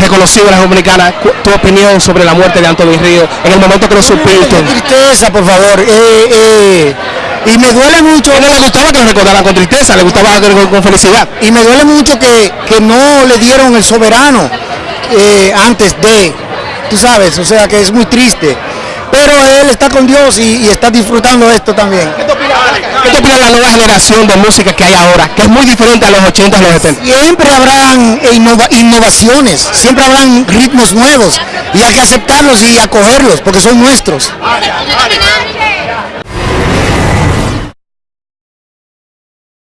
reconocido en la Dominicana, tu opinión sobre la muerte de Anthony Río en el momento que lo supiste. Qué tristeza, por favor. Eh, eh, y me duele mucho. A él no le gustaba que lo recordaran con tristeza, le gustaba con, con felicidad. Y me duele mucho que, que no le dieron el soberano eh, antes de, tú sabes, o sea que es muy triste. Pero él está con Dios y, y está disfrutando esto también. ¿Qué te opinas la nueva generación de música que hay ahora, que es muy diferente a los 80 y los 70? Siempre habrán innova- innovaciones, siempre habrán ritmos nuevos y hay que aceptarlos y acogerlos porque son nuestros.